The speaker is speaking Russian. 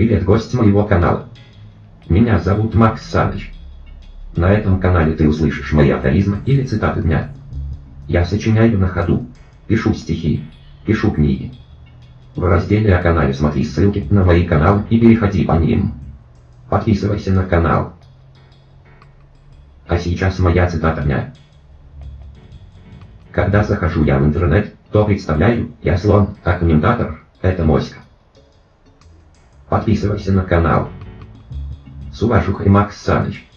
Привет, гость моего канала. Меня зовут Макс Саныч. На этом канале ты услышишь мои афоризмы или цитаты дня. Я сочиняю на ходу, пишу стихи, пишу книги. В разделе о канале смотри ссылки на мои каналы и переходи по ним. Подписывайся на канал. А сейчас моя цитата дня. Когда захожу я в интернет, то представляю, я слон, а комментатор – это моська. Подписывайся на канал. С уважухой Макс Саныч.